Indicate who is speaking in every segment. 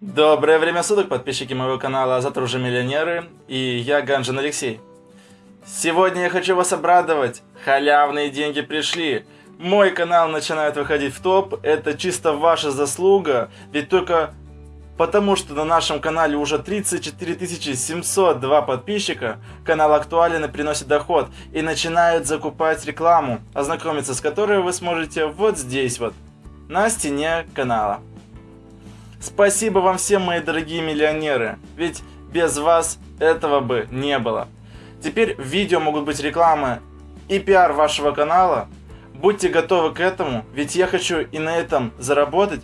Speaker 1: Доброе время суток, подписчики моего канала «А завтра уже миллионеры» и я Ганжин Алексей. Сегодня я хочу вас обрадовать, халявные деньги пришли. Мой канал начинает выходить в топ, это чисто ваша заслуга, ведь только потому что на нашем канале уже 34 702 подписчика, канал актуален и приносит доход, и начинают закупать рекламу, ознакомиться с которой вы сможете вот здесь вот, на стене канала. Спасибо вам всем, мои дорогие миллионеры, ведь без вас этого бы не было. Теперь в видео могут быть рекламы и пиар вашего канала. Будьте готовы к этому, ведь я хочу и на этом заработать,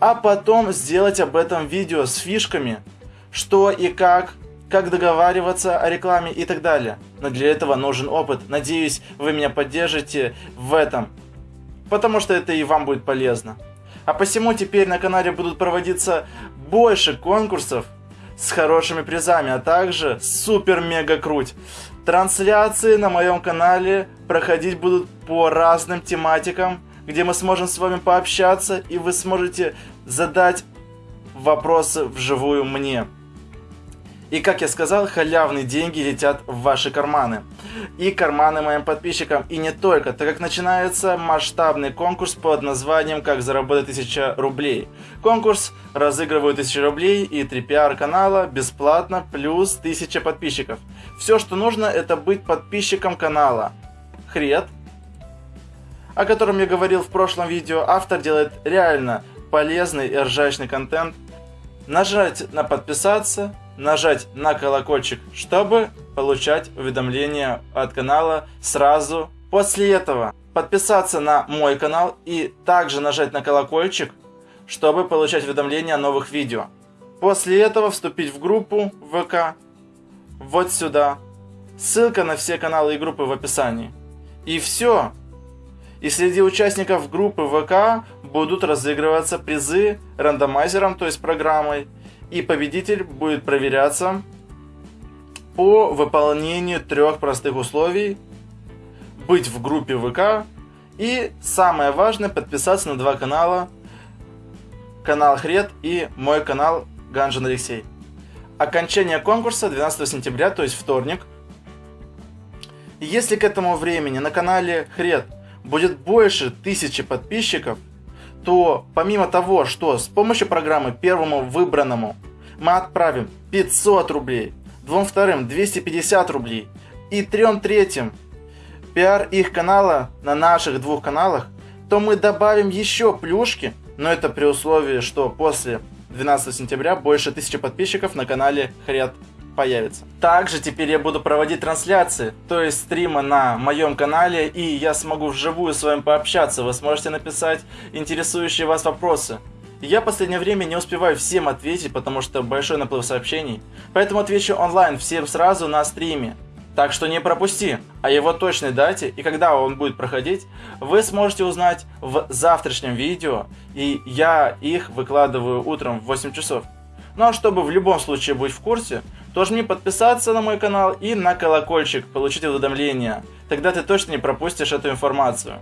Speaker 1: а потом сделать об этом видео с фишками, что и как, как договариваться о рекламе и так далее. Но для этого нужен опыт. Надеюсь, вы меня поддержите в этом, потому что это и вам будет полезно. А посему теперь на канале будут проводиться больше конкурсов с хорошими призами, а также супер-мега круть. Трансляции на моем канале проходить будут по разным тематикам, где мы сможем с вами пообщаться, и вы сможете задать вопросы вживую мне. И как я сказал, халявные деньги летят в ваши карманы. И карманы моим подписчикам. И не только, так как начинается масштабный конкурс под названием «Как заработать 1000 рублей». Конкурс разыгрывают 1000 рублей и 3 пиар канала бесплатно плюс 1000 подписчиков. Все, что нужно, это быть подписчиком канала. Хрет, о котором я говорил в прошлом видео, автор делает реально полезный и ржачный контент. Нажать на подписаться, нажать на колокольчик, чтобы получать уведомления от канала сразу. После этого подписаться на мой канал и также нажать на колокольчик, чтобы получать уведомления о новых видео. После этого вступить в группу ВК вот сюда. Ссылка на все каналы и группы в описании. И все. И среди участников группы ВК будут разыгрываться призы рандомайзером, то есть программой, и победитель будет проверяться по выполнению трех простых условий. Быть в группе ВК и самое важное подписаться на два канала. Канал Хрет и мой канал Ганжин Алексей. Окончание конкурса 12 сентября, то есть вторник. Если к этому времени на канале Хрет будет больше тысячи подписчиков – то помимо того, что с помощью программы первому выбранному мы отправим 500 рублей, двум вторым 250 рублей и трем третьим пиар их канала на наших двух каналах, то мы добавим еще плюшки, но это при условии, что после 12 сентября больше тысячи подписчиков на канале Хрят появится. Также теперь я буду проводить трансляции, то есть стримы на моем канале, и я смогу вживую с вами пообщаться. Вы сможете написать интересующие вас вопросы. Я в последнее время не успеваю всем ответить, потому что большой наплыв сообщений. Поэтому отвечу онлайн всем сразу на стриме. Так что не пропусти. О его точной дате и когда он будет проходить, вы сможете узнать в завтрашнем видео. И я их выкладываю утром в 8 часов. Ну а чтобы в любом случае быть в курсе, то жми подписаться на мой канал и на колокольчик, получить уведомления. Тогда ты точно не пропустишь эту информацию.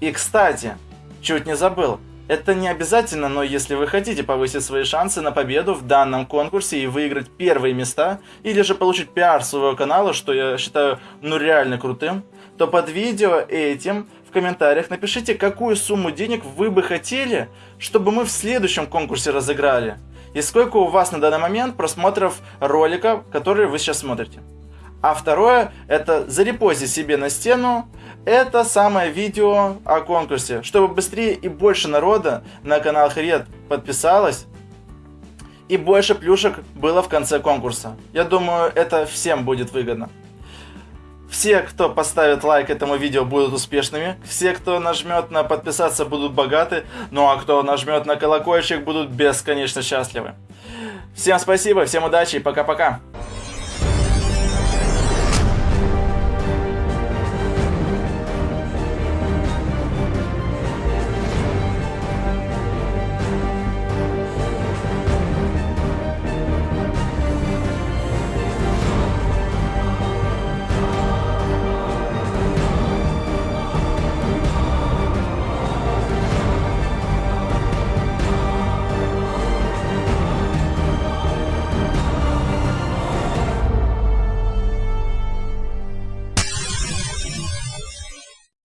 Speaker 1: И кстати, чуть не забыл, это не обязательно, но если вы хотите повысить свои шансы на победу в данном конкурсе и выиграть первые места, или же получить пиар своего канала, что я считаю ну реально крутым, то под видео этим в комментариях напишите, какую сумму денег вы бы хотели, чтобы мы в следующем конкурсе разыграли. И сколько у вас на данный момент просмотров ролика, который вы сейчас смотрите. А второе, это зарепози себе на стену это самое видео о конкурсе, чтобы быстрее и больше народа на канал Хред подписалось и больше плюшек было в конце конкурса. Я думаю, это всем будет выгодно. Все, кто поставит лайк этому видео, будут успешными. Все, кто нажмет на подписаться, будут богаты. Ну а кто нажмет на колокольчик, будут бесконечно счастливы. Всем спасибо, всем удачи и пока-пока.